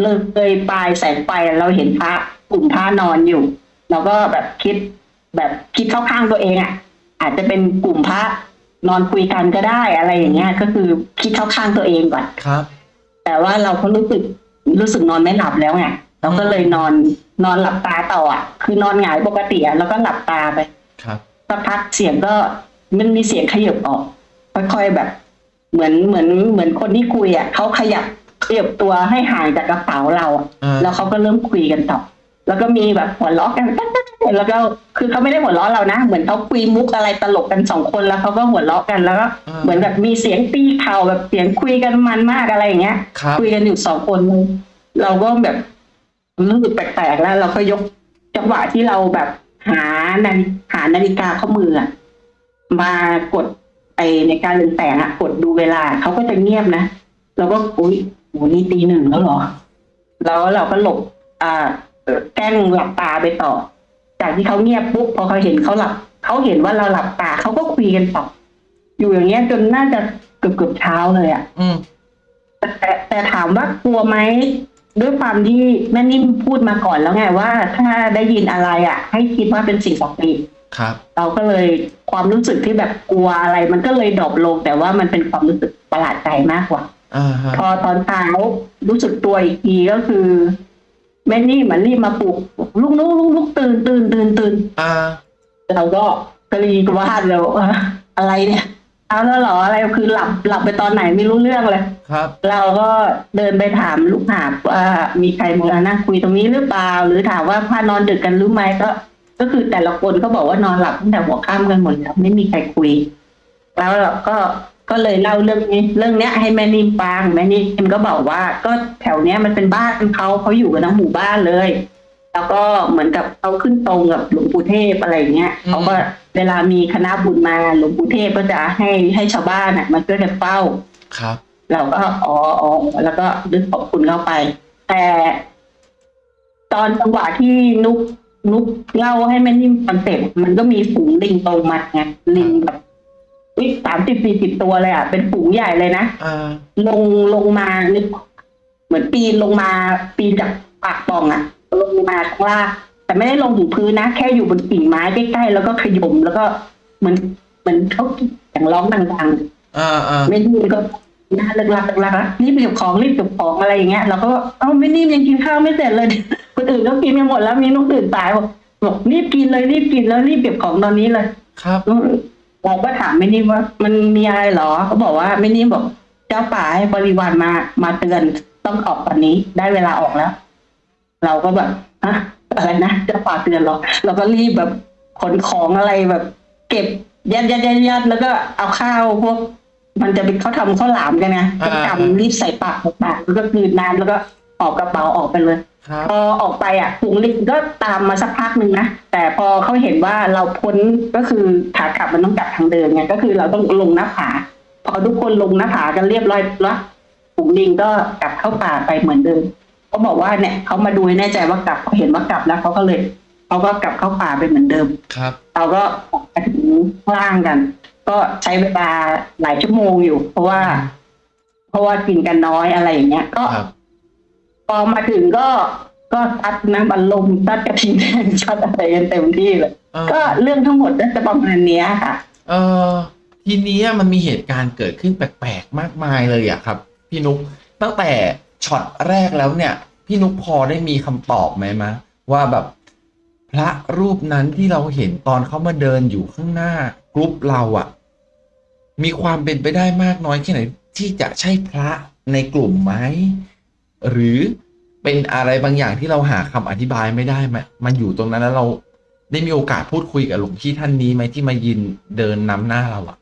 Speaker 1: เลยเลยปลายแสงไฟอะเราเห็นพระกลุ่มพระนอนอยู่เราก็แบบคิดแบบคิดเข้าข้างตัวเองอะ อาจจะเป็นกลุ่มพระนอนคุยกันก็ได้อะไรอย่างเงี้ย ก็คือคิดเข้าข้างตัวเองก่อน
Speaker 3: ครับ
Speaker 1: แต่ว่าเราก็รู้สึกรู้สึกนอนไม่หลับแล้วไงเราก็เลยนอนนอนหลับตาต่ออะ คือนอนหงายปกติอะแล้วก็หลับตาไป
Speaker 3: ครับ
Speaker 1: สักพักเสียงก็มันมีเสียงขยับออกค่อยๆแบบ เหมือนเหมือนเหมือนคนที่คุยอะเขาขยับขยับตัวให้ห่างจากกระเป๋าเราอะ
Speaker 3: อ่า
Speaker 1: แล้วเขาก็เริ่มคุยกันต่อ แล้วก็มีแบบหัวเราะกันแล้วก็คือเขาไม่ได้หัวเราะเรานะ เหมือนเขาคุยมุกอะไรตลกกันสองคนแล้วเขาก็หัวเราะกันแล้วก็
Speaker 3: อ่า
Speaker 1: เหมือนแบบมีเสียงตีเข่าแบบเสียงคุยกันมันมากอะไรอย่างเงี้ย
Speaker 3: ครับ
Speaker 1: คุยกันอยู่สองคน เราก็แบบรู้สึกแปลกๆแล้ว เราก็ยกจังหวะที่เราแบบหานาฬิหานาฬิกาข้อมืออะมากด ไอในการเรืองแสงอะกดดูเวลาเขาก็จะเงียบนะเราก็อุ้ยโหนี่ตีหนึ่งแล้วเหรอ แล้วเราก็หลบ อ่าเอ่อแกล้งหลับตาไปต่อ จากที่เขาเงียบปุ๊บพอเขาเห็นเขาหลับเขาเห็นว่าเราหลับตาเขาก็คุยกันต่ออยู่อย่างเงี้ยจนน่าจะเกือบเกือบๆเช้าเลยอะ
Speaker 3: อืม
Speaker 1: แต่แต่แต่ถามว่ากลัวไหมด้วยความที่แม่นิ่มพูดมาก่อนแล้วไงว่า ถ้าได้ยินอะไรอะ ให้คิดว่าเป็นสิ่งศักดิ์สิทธิ์
Speaker 3: ครับ
Speaker 1: เราก็เลยความรู้สึกที่แบบกลัวอะไร มันก็เลยดรอปลง แต่ว่ามันเป็นความรู้สึกประหลาดใจมากกว่า
Speaker 3: อ่าฮะ
Speaker 1: พอตอนเช้ารู้สึกตัวอีกทีก็คือแม่นี่มันรีบมาปลุกลุกลุกลุกลุกตื่นตื่นตื่นตื่น
Speaker 3: อ่า
Speaker 1: เราก็กรีกวาดแล้วว่าอะไรเนี่ยเอาแล้วเหรออะไรคือหลับหลับไปตอนไหนไม่รู้เรื่องเลย
Speaker 3: ครับ
Speaker 1: เราก็เดินไปถามลูกหาบว่ามีใครมานั่งคุยตรงนี้หรือเปล่า หรือถามว่าพานอนดึกกันหรือไม่ก็ ก็คือแต่ละคนก็บอกว่านอนหลับตั้งแต่หัวค่ำกันหมดแล้วไม่มีใครคุย แล้วเราก็ก็เลยเล่าเรื่องนี้เรื่องเนี้ย ให้แม่นิ่มฟังแม่นิ่มก็บอกว่า ก็แถวเนี้ยมันเป็นบ้านเขาเขาอยู่กันทั้งหมู่บ้านเลย แล้วก็เหมือนกับเขาขึ้นตรงกับหลวงปู่เทพอะไรอย่างเงี้ย
Speaker 3: อืม
Speaker 1: เขาก็เวลามีคณะบุญมาหลวงปู่เทพก็จะให้ให้ชาวบ้านอะมาช่วยกันเฝ้า
Speaker 3: ครับ
Speaker 1: เราก็อ๋ออ๋อแล้วก็ดึกขอบคุณเข้าไป แต่ ตอนจังหวะที่นุก นุกเล่าให้แม่นิ่มฟังเสร็จมันก็มีฝูงลิงตรงมาไงลิงแบบวิสามสิบสี่สิบตัวเลยอะ เป็นฝูงใหญ่เลยนะ
Speaker 3: อ่า
Speaker 1: ลงลงมานึกเหมือนปีนลงมาปีนจากปากปล่องอะ ลงมาข้างล่างแต่ไม่ได้ลงถึงพื้นนะ แค่อยู่บนกิ่งไม้ใกล้ๆแล้วก็ขยมแล้วก็เหมือนเหมือนเขาอย่างร้องดังๆ
Speaker 3: อ่าอ่า
Speaker 1: ไม่นิ่ม ก็หน้าเลิกลักเลิกลักแล้วรีบเก็บของรีบเก็บของอะไรอย่างเงี้ยเราก็เอ้าไม่นิ่มยังกินข้าวไม่เสร็จเลยคนอื่นก็กินกันหมดแล้วมีนุกตื่นสายบอกบอกรีบกินเลยรีบกินแล้วรีบเก็บของตอนนี้เลย
Speaker 3: ครับ
Speaker 1: เราก็ถามไม่นิ่มว่า มันมีอะไรเหรอเขาบอกว่าไม่นิ่มบอก เจ้าป่าให้บริวารมามาเตือนต้องออกตอนนี้ได้เวลาออกแล้ว เราก็แบบฮะอะไรนะเจ้าป่าเตือนเหรอเราก็รีบแบบขนของอะไรแบบ เก็บยัดยัดยัดยัดแล้วก็เอาข้าวพวก มันจะเป็นเขาทำข้าวหลามกันไงก็
Speaker 3: อ่า
Speaker 1: กำรีบใส่ปากใส่ปากแล้วก็กลืนน้ำแล้วก็ออกกระเป๋าออกไปเลย
Speaker 3: ครับ
Speaker 1: พอออกไปอะฝูงลิงก็ตามมาสักพักหนึ่งนะแต่พอเขาเห็นว่าเราพ้นก็คือขากลับมันต้องกลับทางเดินไงก็คือเราต้องลงหน้าผา พอทุกคนลงหน้าผากันเรียบร้อยแล้วฝูงลิงก็กลับเข้าป่าไปเหมือนเดิมเขาบอกว่าเนี่ยเขามาดูให้แน่ใจว่ากลับเขาเห็นว่ากลับแล้วเขาก็เลยเขาก็กลับเข้าป่าไปเหมือนเดิม
Speaker 3: ครับ
Speaker 1: เราก็ออกมาถึงข้างล่างกัน ก็ใช้เวลาหลายชั่วโมงอยู่ เพราะว่า เพราะว่ากินกันน้อยอะไรอย่างเงี้ย ก็
Speaker 3: ครับ
Speaker 1: พอมาถึงก็ก็ซัดน้ำบัลลมซัดกระทิงแดงซัดอะไรกันเต็มที่เลย
Speaker 3: อ่า
Speaker 1: ก็เรื่องทั้งหมดก็จะประมาณเนี้ยค่ะ
Speaker 3: เอ่อทีนี้มันมีเหตุการณ์เกิดขึ้นแปลกๆมากมายเลยอะครับ พี่นุกตั้งแต่ช็อตแรกแล้วเนี่ย พี่นุกพอได้มีคำตอบไหมมะว่าแบบ พระรูปนั้นที่เราเห็นตอนเขามาเดินอยู่ข้างหน้ากรุ๊ปเราอะมีความเป็นไปได้มากน้อยแค่ไหนที่จะใช่พระในกลุ่มไหมหรือเป็นอะไรบางอย่างที่เราหาคำอธิบายไม่ได้มามาอยู่ตรงนั้นแล้วเราได้มีโอกาสพูดคุยกับหลวงพี่ท่านนี้ไหมที่มายืนเดินนำหน้าเราอะ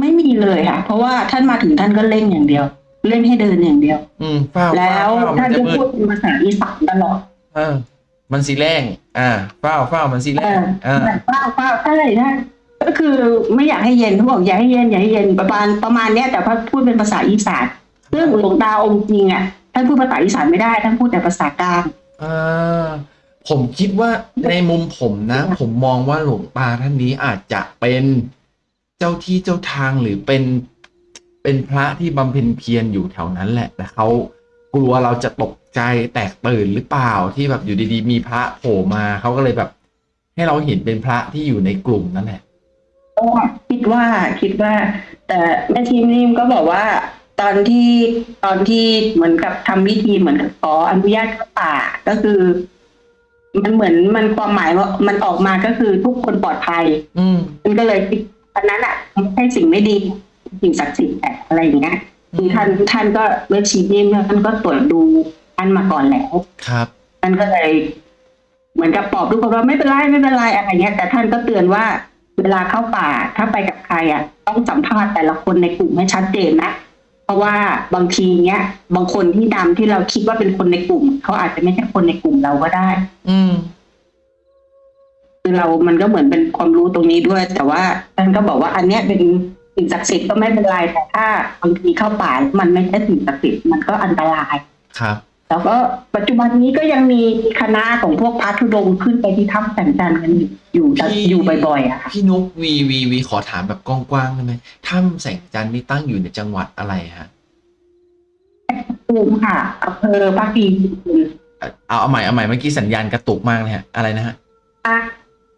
Speaker 1: ไม่มีเลยค่ะ เพราะว่าท่านมาถึงท่านก็เร่งอย่างเดียวเร่งให้เดินอย่างเดียว
Speaker 3: อืมเฝ้า
Speaker 1: แล้ว
Speaker 3: เฝ้า
Speaker 1: ท่าน
Speaker 3: มันจะ
Speaker 1: จะ
Speaker 3: มื
Speaker 1: พู
Speaker 3: ด
Speaker 1: ดเป็นภาษาอีสานตลอด
Speaker 3: เออ มันสีแรงอ่าเฝ้าเฝ้ามันสีแร
Speaker 1: เองอ
Speaker 3: อ่า
Speaker 1: แบบเฝ้าเฝ้าใช่ใช่ก็คือไม่อยากให้เย็นเขาบอกอย่าให้เย็นอย่าให้เย็นประมาณประมาณเนี้ยแต่พอพูดเป็นภาษาอีสานซึ่งหลวงตาองค์จริงอะท่านพูดภาษาอีสานไม่ได้ท่านพูดแต่ภาษากลาง
Speaker 3: อ่าผมคิดว่าในมุมผมนะ ผมมองว่าหลวงตาท่านนี้อาจจะเป็นเจ้าที่เจ้าทางหรือเป็นเป็นพระที่บำเพ็ญเพียรอยู่แถวนั้นแหละแต่เขา กลัวเราจะตกใจแตกตื่นหรือเปล่าที่แบบอยู่ดีๆ มีพระโผล่มาเขาก็เลยแบบ ให้เราเห็นเป็นพระที่อยู่ในกลุ่มนั่นแหละ
Speaker 1: ก็คิดว่าคิดว่า แต่แม่ทีมนิ่มก็บอกว่าตอนที่ตอนที่เหมือนกับทำพิธีเหมือนกับขออนุญาตเข้าป่าก็คือ มันเหมือนมันความหมายว่ามันออกมาก็คือทุกคนปลอดภัย
Speaker 3: อืม
Speaker 1: มันก็เลยคิดอันนั้นอะไม่ใช่สิ่งไม่ดีสิ่งศักดิ์สิทธิ์แต่อะไรอย่างเงี้ย คือท่านท่านก็เมื่อชีนิ่มท่านก็ตรวจดูท่านมาก่อนแล้ว
Speaker 3: ครับ
Speaker 1: ท่านก็เลย เหมือนกับปลอบทุกคนว่าไม่เป็นไรไม่เป็นไรอะไรเงี้ย แต่ท่านก็เตือนว่าเวลาเข้าป่าถ้าไปกับใครอะ ต้องสัมภาษณ์แต่ละคนในกลุ่มให้ชัดเจนนะเพราะว่าบางทีเนี้ย บางคนที่ดำที่เราคิดว่าเป็นคนในกลุ่มเขาอาจจะไม่ใช่คนในกลุ่มเราก็ได้
Speaker 3: อืม
Speaker 1: คือเรามันก็เหมือนเป็นความรู้ตรงนี้ด้วย แต่ว่าท่านก็บอกว่าอันเนี้ยเป็น สิ่งศักดิ์สิทธิ์ก็ไม่เป็นไรแต่ถ้าบางทีเข้าป่ามันไม่ใช่สิ่งศักดิ์สิทธิ์มันก็อันตราย
Speaker 3: ครับ
Speaker 1: แล้วก็ปัจจุบันนี้ก็ยังมีคณะของพวกพระธุดงค์ขึ้นไปที่ถ้ำแสงจันทร์กันอยู่อยู่
Speaker 3: พี่
Speaker 1: อยู่บ่อยๆอะค่ะ
Speaker 3: พี่นุกวีวีวีขอถามแบบกว้างๆได้ไหมถ้ำแสงจันทร์นี่ตั้งอยู่ในจังหวัดอะไรฮะ
Speaker 1: ภูมิค่ะอำเภอพักดี
Speaker 3: เอาเอาใหม่เอาใหม่เมื่อกี้สัญญาณกระตุกมากเลยฮะอะไรนะฮะ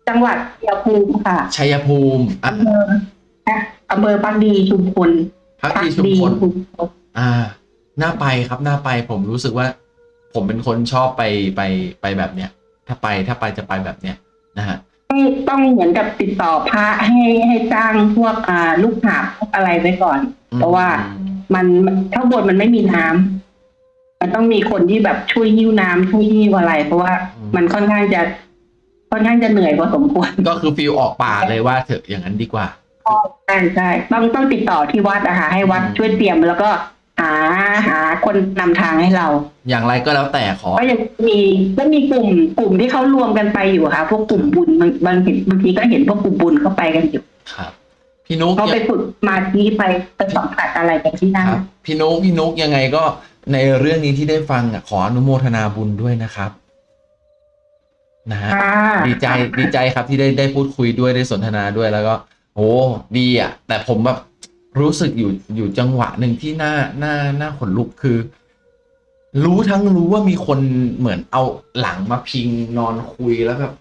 Speaker 1: จังหวัดชัยภูมิค่ะ
Speaker 3: ชัยภูมิอะ
Speaker 1: อำเภอ อะอำเภอพักดีชุมพล
Speaker 3: พักดีชุมพล
Speaker 1: ชุมพล
Speaker 3: อ่า น่าไปครับน่าไปผมรู้สึกว่า ผมเป็นคนชอบไปไปไปแบบเนี้ย ถ้าไปถ้าไปจะไปแบบเนี้ยนะฮะ
Speaker 1: ต้องต้องเหมือนกับติดต่อพระให้ให้จ้างพวกอ่าลูกหาบพวกอะไรไว้ก่อน เพราะว่ามันข้างบนมันไม่มีน้ำมันต้องมีคนที่แบบช่วยหิ้วน้ำช่วยหิ้วอะไร เพราะว่ามันค่อนข้างจะค่อนข้างจะเหนื่อยพอสมควร
Speaker 3: ก็คือฟิลออกป่าเลยว่าเถอะอย่างนั้นดีกว่า
Speaker 1: ใช่ใช่ต้องต้องติดต่อที่วัดนะคะให้วัด
Speaker 3: อืม
Speaker 1: ช่วยเตรียมแล้วก็หาหาคนนำทางให้เรา
Speaker 3: อย่างไรก็แล้วแต่ขอ
Speaker 1: ก็ยังมีก็มีกลุ่มกลุ่มที่เขารวมกันไปอยู่ค่ะ พวกกลุ่มบุญบางบางทีบางทีก็เห็นพวกกลุ่มบุญเข้าไปกันอยู่
Speaker 3: ครับ พี่นุก
Speaker 1: เขาไปฝึกสมาธิไปไปสัมผัสอะไรกันที่นั่น
Speaker 3: ครับพี่นุกพี่นุกยังไงก็ในเรื่องนี้ที่ได้ฟังอะขออนุโมทนาบุญด้วยนะครับนะฮะ
Speaker 1: ค่ะ
Speaker 3: ดีใจดีใจครับที่ได้ได้พูดคุยด้วยได้สนทนาด้วยแล้วก็ โอ้ดีอะแต่ผมแบบรู้สึกอยู่อยู่จังหวะหนึ่งที่น่าน่าน่าขนลุกคือ รู้ทั้งรู้ว่ามีคนเหมือนเอาหลังมาพิงนอนคุยแล้วแบบ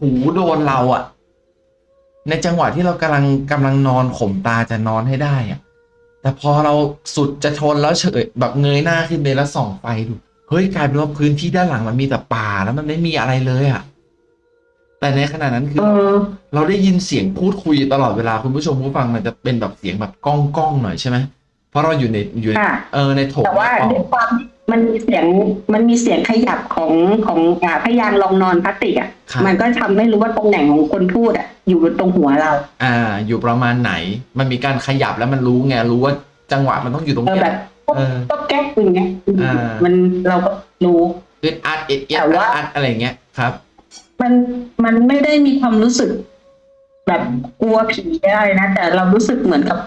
Speaker 3: หูโดนเราอะในจังหวะที่เรากำลังกำลังนอนข่มตาจะนอนให้ได้อะแต่พอเราสุดจะทนแล้วเฉยแบบเงยหน้าขึ้นไปแล้วส่องไฟดูเฮ้ยกลายเป็นว่าพื้นที่ด้านหลังมันมีแต่ป่าแล้วมันไม่มีอะไรเลยอะ แต่ในขณะนั้นคือ
Speaker 1: เออ
Speaker 3: เราได้ยินเสียงพูดคุยตลอดเวลาคุณผู้ชมผู้ฟังมันจะเป็นแบบเสียงแบบก้องก้องๆหน่อยใช่ไหมเพราะเราอยู่ในอยู่ใน
Speaker 1: ค่ะ
Speaker 3: เออในโถง
Speaker 1: แต่ว่า
Speaker 3: ใน
Speaker 1: ด้วย
Speaker 3: ป่อง
Speaker 1: ความที่มันมีเสียงมันมีเสียงขยับของของอ่าพยานลองนอนพลาสติกอะ
Speaker 3: ครับ
Speaker 1: มันก็ทำให้รู้ว่าตรงไหนของคนพูดอะ อยู่ตรงหัวเรา
Speaker 3: อ่า อยู่ประมาณไหน มันมีการขยับแล้วมันรู้ไงรู้ว่าจังหวะมันต้องอยู่ตรง
Speaker 1: เออ
Speaker 3: เนี้
Speaker 1: แบ
Speaker 3: ย
Speaker 1: บ
Speaker 3: เออ
Speaker 1: ก็แก๊กอย่างเงี้ย
Speaker 3: อ่ามั
Speaker 1: มันเราก็รู้
Speaker 3: อึดอัดเอ็ดเอ็ด
Speaker 1: แต่
Speaker 3: อัด
Speaker 1: ว่า
Speaker 3: อัดอะไรเงี้ยครับ
Speaker 1: มันมันไม่ได้มีความรู้สึก แบบกลัวผีอะไรนะแต่เรารู้สึกเหมือนกับ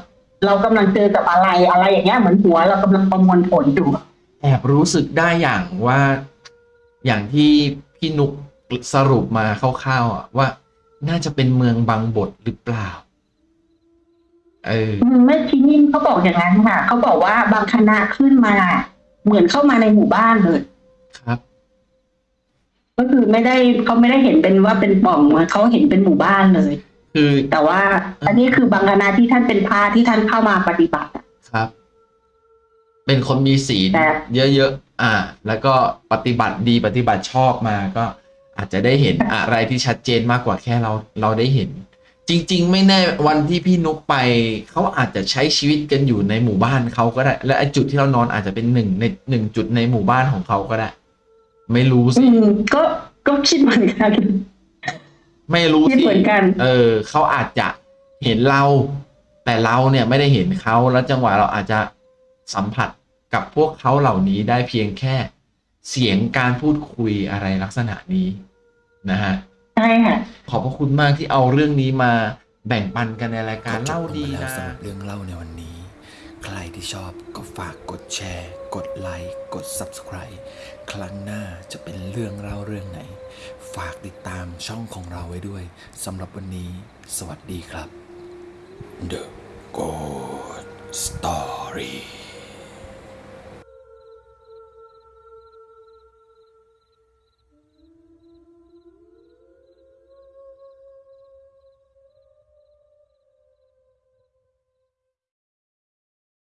Speaker 1: เรากำลังเจอกับอะไรอะไรอย่างเงี้ยเหมือนหัวเรากำลังประมวลผลอยู่
Speaker 3: แอบรู้สึกได้อย่างว่าอย่างที่พี่นุกสรุปมาคร่าวๆอะว่าน่าจะเป็นเมืองบางบทหรือเปล่า เออ
Speaker 1: อืมไม่ที่นี่เขาบอกอย่างนั้นค่ะเขาบอกว่าบางคณะขึ้นมา เหมือนเข้ามาในหมู่บ้านเลย
Speaker 3: ครับ
Speaker 1: ก็คือไม่ได้เขาไม่ได้เห็นเป็นว่าเป็นปล่องเขาเห็นเป็นหมู่บ้านเลย
Speaker 3: คือ
Speaker 1: แต่ว่า อันนี้คือบางคณะที่ท่านเป็นพระที่ท่านเข้ามาปฏิบัติอะ
Speaker 3: ครับ เป็นคนมีศีล
Speaker 1: แต่
Speaker 3: เยอะๆอ่า แล้วก็ปฏิบัติดีปฏิบัติชอบมาก็อาจจะได้เห็นอะไรที่ชัดเจนมากกว่าแค่เราเราได้เห็น จริง ๆ ไม่แน่วันที่พี่นุกไปเขาอาจจะใช้ชีวิตกันอยู่ในหมู่บ้านเขาก็ได้ และไอ้จุดที่เรานอนอาจจะเป็นหนึ่งในหนึ่งจุดในหมู่บ้านของเขาก็ได้ ไม่รู้
Speaker 1: อื
Speaker 3: สิ
Speaker 1: มก็ก็คิดเหมือนกัน
Speaker 3: ไม่รู้
Speaker 1: คิด
Speaker 3: สิ
Speaker 1: เหมือนกัน
Speaker 3: เออเขาอาจจะเห็นเรา แต่เราเนี่ยไม่ได้เห็นเขาแล้วจังหวะเราอาจจะสัมผัสกับพวกเขาเหล่านี้ได้เพียงแค่ เสียงการพูดคุยอะไรลักษณะนี้นะฮะ
Speaker 1: ใช่ค่ะ
Speaker 3: ขอบพระคุณมากที่เอาเรื่องนี้มาแบ่งปันกันในรายการ
Speaker 2: จบ
Speaker 3: เล่า
Speaker 2: ลง
Speaker 3: ดี
Speaker 2: ไปแล้ว
Speaker 3: นะ
Speaker 2: สำหรับเรื่องเล่าในวันนี้ ใครที่ชอบก็ฝากกดแชร์ กดไลค์ กด Subscribe ครั้งหน้าจะเป็นเรื่องเล่าเรื่องไหน ฝากติดตามช่องของเราไว้ด้วยสำหรับวันนี้ สวัสดีครับ The Good Story